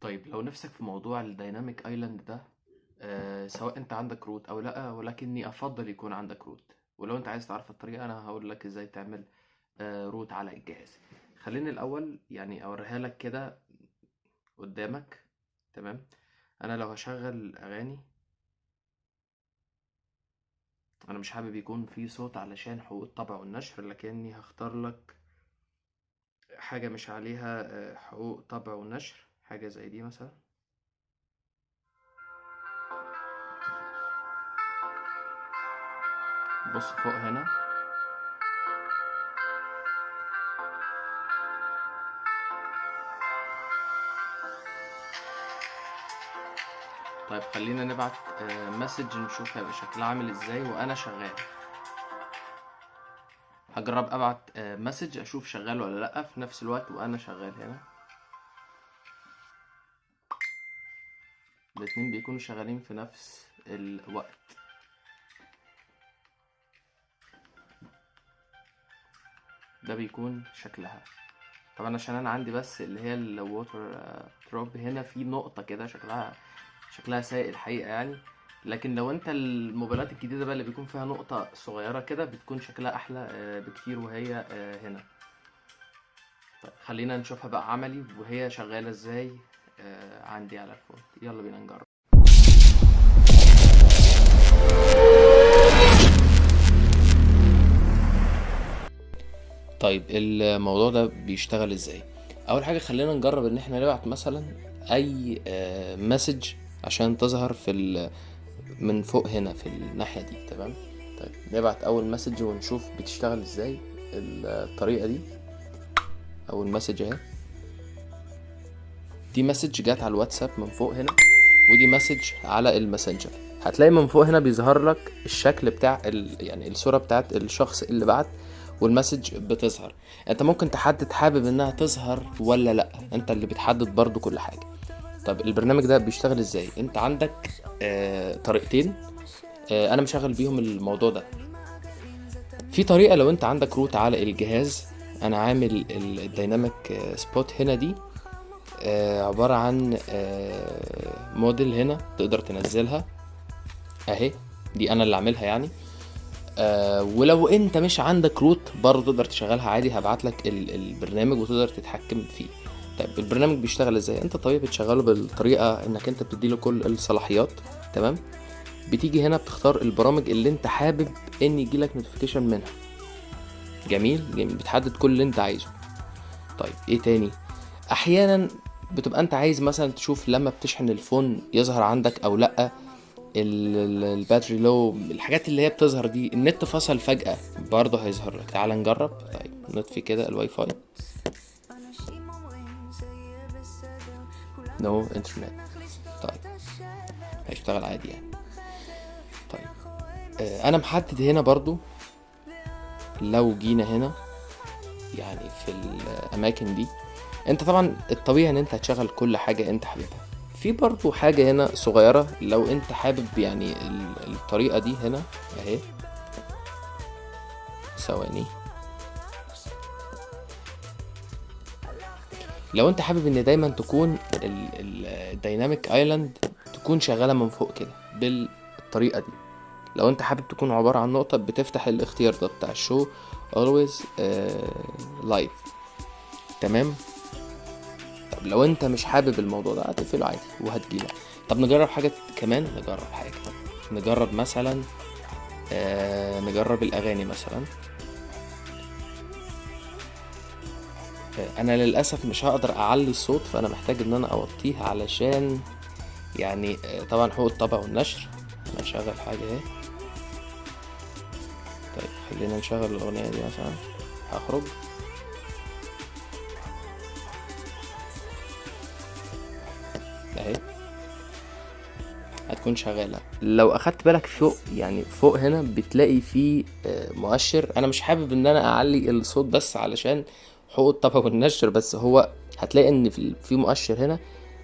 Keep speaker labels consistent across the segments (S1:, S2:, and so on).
S1: طيب لو نفسك في موضوع ال dynamic island ده آه سواء أنت عندك root أو لأ ولكني أفضل يكون عندك root. ولو أنت عايز تعرف الطريقة أنا هقول لك إزاي تعمل آه root على الجهاز. خليني الأول يعني أوريها لك كده قدامك تمام؟ أنا لو هشغل أغاني أنا مش حابب يكون في صوت علشان حقوق الطبع والنشر لكني هختار لك حاجة مش عليها آه، حقوق طبع ونشر حاجة زي دي مثلا. بص فوق هنا. طيب خلينا نبعت مسج نشوف هيبقى شكلها عامل إزاي وأنا شغال. هجرب أبعت message أشوف شغال ولا لأ في نفس الوقت وأنا شغال هنا. الاتنين بيكونوا شغالين في نفس الوقت. ده بيكون شكلها. طبعا عشان أنا عندي بس اللي هي ال water drop هنا في نقطة كده شكلها شكلها سيء الحقيقة يعني. لكن لو انت الموبايلات الجديدة بقى اللي بيكون فيها نقطة صغيرة كده بتكون شكلها أحلى آه، بكتير وهي آه، هنا. طيب خلينا نشوفها بقى عملي وهي شغالة إزاي آه، عندي على ال phone. يلا بينا نجرب. طيب الموضوع ده بيشتغل إزاي؟ أول حاجة خلينا نجرب إن إحنا نبعت مثلا أي message عشان تظهر في ال- من فوق هنا في الناحية دي تمام؟ طيب نبعت أول message ونشوف بتشتغل إزاي الطريقة دي. أول message أهي. دي message جات على الواتساب من فوق هنا ودي message على الماسنجر هتلاقي من فوق هنا بيظهر لك الشكل بتاع ال... يعني الصورة بتاعت الشخص اللي بعت وال message بتظهر. أنت ممكن تحدد حابب إنها تظهر ولا لأ. أنت اللي بتحدد برضو كل حاجة. طب البرنامج ده بيشتغل إزاي؟ أنت عندك آه طريقتين. آه أنا مشغل بيهم الموضوع ده. في طريقة لو أنت عندك root على الجهاز أنا عامل ال dynamic spot هنا دي. آه، عبارة عن آه، module هنا تقدر تنزلها. أهي دي أنا اللي عاملها يعني. آه، ولو أنت مش عندك root برضه تقدر تشغلها عادي. هبعت لك ال- البرنامج وتقدر تتحكم فيه. طيب البرنامج بيشتغل إزاي؟ أنت طبيعي بتشغله بالطريقة إنك أنت بتديله كل الصلاحيات تمام؟ بتيجي هنا بتختار البرامج اللي أنت حابب إن يجيلك notification منها. جميل؟ جميل. بتحدد كل اللي أنت عايزه. طيب إيه تاني؟ أحيانا بتبقى أنت عايز مثلا تشوف لما بتشحن ال phone يظهر عندك أو لأ ال- ال- battery لو الحاجات اللي هي بتظهر دي النت فصل فجأة برضه هيظهر لك. تعال نجرب. طيب نطفي كده الواي فاي. نو انترنت طيب. هيشتغل عادي يعني. طيب. آه، أنا محدد هنا برضو لو جينا هنا يعني في الأماكن دي أنت طبعا الطبيعي إن أنت هتشغل كل حاجة أنت حاببها. في برضو حاجة هنا صغيرة لو أنت حابب يعني ال- الطريقة دي هنا أهي. ثواني. لو انت حابب ان دايما تكون ال dynamic island تكون شغالة من فوق كده بالطريقة دي. لو انت حابب تكون عبارة عن نقطة بتفتح الاختيار ده بتاع ال show always live تمام؟ طب لو انت مش حابب الموضوع ده هتقفله عادي وهتجيلك طب نجرب حاجة كمان؟ نجرب حاجة نجرب مثلا آه نجرب الأغاني مثلا. أنا للأسف مش هقدر أعلي الصوت فأنا محتاج إن أنا أوطيه علشان يعني آه طبعا حقوق الطبع والنشر. أنا هشغل حاجة أهي. طيب خلينا نشغل الأغنية دي مثلا. هخرج. أهي. هتكون شغالة. لو أخدت بالك فوق يعني فوق هنا بتلاقي فيه آه، مؤشر. أنا مش حابب إن أنا أعلي الصوت بس علشان حقوق الطبع والنشر بس هو هتلاقي إن في مؤشر هنا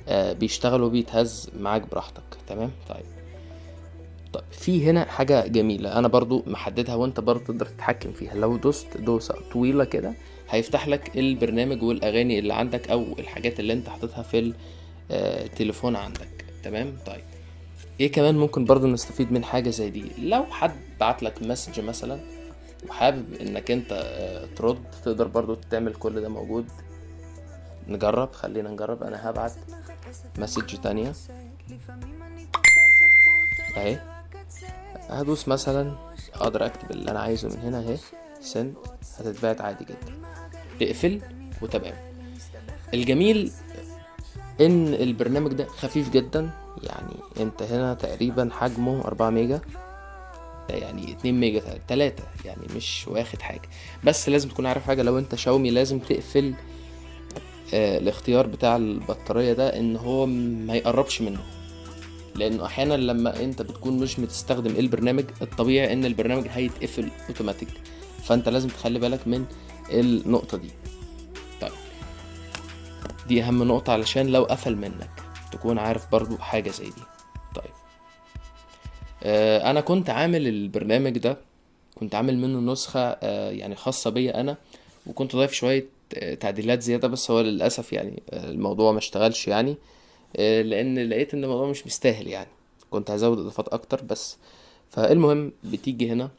S1: آه، بيشتغل وبيتهز معاك براحتك. تمام؟ طيب. طيب في هنا حاجة جميلة أنا برضو محددها وأنت برضو تقدر تتحكم فيها. لو دوست دوسة طويلة كده هيفتح لك البرنامج والأغاني اللي عندك أو الحاجات اللي أنت حاططها في التليفون عندك. تمام؟ طيب. إيه كمان ممكن برضو نستفيد من حاجة زي دي؟ لو حد بعت لك مسج مثلا وحابب إنك أنت آه، ترد تقدر برضو تعمل كل ده موجود. نجرب خلينا نجرب. أنا هبعت مسج تانية. أهي. هدوس مثلا أقدر أكتب اللي أنا عايزه من هنا أهي. سند هتتبعت عادي جدا. تقفل وتمام. الجميل إن البرنامج ده خفيف جدا. يعني أنت هنا تقريبا حجمه 4 ميجا. يعني 2 ميجا 3 يعني مش واخد حاجة. بس لازم تكون عارف حاجة لو انت شاومي لازم تقفل آه الاختيار بتاع البطارية ده ان هو ما يقربش منه. لأنه أحيانا لما انت بتكون مش بتستخدم البرنامج الطبيعي ان البرنامج هيتقفل اوتوماتيك فانت لازم تخلي بالك من النقطة دي. طيب. دي أهم نقطة علشان لو قفل منك تكون عارف برضو حاجة زي دي. آه أنا كنت عامل البرنامج ده كنت عامل منه نسخة آه يعني خاصة بيا أنا وكنت ضايف شوية آه، تعديلات زيادة بس هو للأسف يعني الموضوع ما اشتغلش يعني لأن لقيت إن الموضوع مش مستاهل يعني. كنت هزود إضافات أكتر بس. فالمهم بتيجي هنا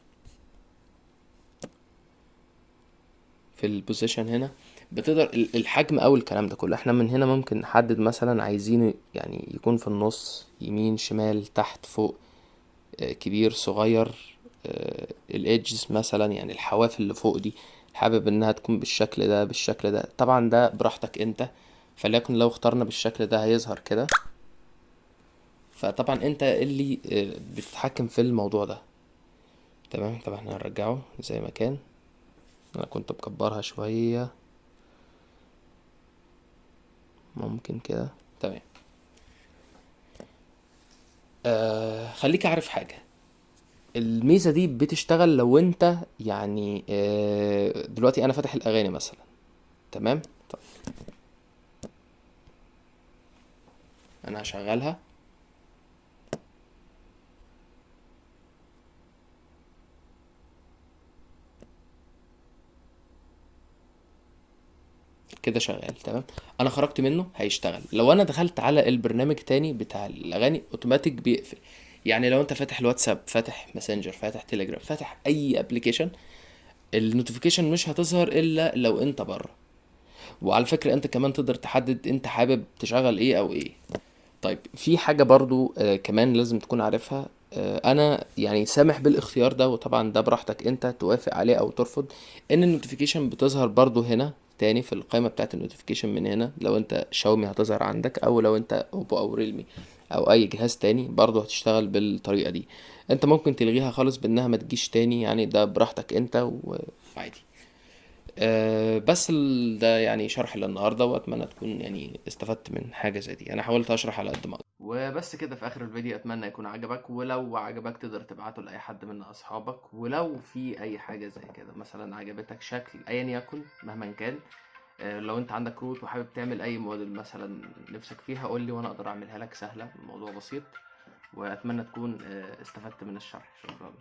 S1: في البوزيشن هنا بتقدر ال- الحجم أو الكلام ده كله. إحنا من هنا ممكن نحدد مثلا عايزينه يعني يكون في النص يمين شمال تحت فوق. كبير صغير الإيدجز مثلا يعني الحواف اللي فوق دي حابب إنها تكون بالشكل ده بالشكل ده. طبعا ده براحتك أنت فليكن لو اخترنا بالشكل ده هيظهر كده. فطبعا أنت اللي آه، بتتحكم في الموضوع ده؟ تمام؟ طبعا إحنا هنرجعه زي ما كان. أنا كنت مكبرها شوية. ممكن كده. تمام. آه خليك عارف حاجة. الميزة دي بتشتغل لو انت يعني آه دلوقتي أنا فاتح الاغاني مثلا. تمام؟ طيب. أنا هشغلها. كده شغال تمام؟ أنا خرجت منه هيشتغل. لو أنا دخلت على البرنامج تاني بتاع الأغاني أوتوماتيك بيقفل. يعني لو أنت فاتح الواتساب فاتح ماسنجر فاتح تليجرام فاتح أي application ال notification مش هتظهر إلا لو أنت بره. وعلى فكرة أنت كمان تقدر تحدد أنت حابب تشغل إيه أو إيه. طيب في حاجة برضو آه كمان لازم تكون عارفها. آه أنا يعني سامح بالاختيار ده وطبعا ده براحتك أنت توافق عليه أو ترفض إن ال notification بتظهر برضو هنا. تاني في القائمة بتاعت ال notification من هنا. لو انت شاومي هتظهر عندك أو لو انت Oppo أو Realme أو اي جهاز تاني برضو هتشتغل بالطريقة دي. انت ممكن تلغيها خالص بانها ما تجيش تاني يعني ده براحتك انت وعادي. أه بس ده يعني شرح للنهاردة وأتمنى تكون يعني استفدت من حاجة زي دي. أنا حاولت أشرح على قد ما أقدر. وبس كده في آخر الفيديو أتمنى يكون عجبك ولو عجبك تقدر تبعته لأي حد من أصحابك ولو في أي حاجة زي كده مثلا عجبتك شكل ايا يكن مهما كان أه لو أنت عندك كروت وحابب تعمل أي موديل مثلا نفسك فيها قول لي وأنا أقدر أعملها لك سهلة الموضوع بسيط وأتمنى تكون أه استفدت من الشرح. شكرا.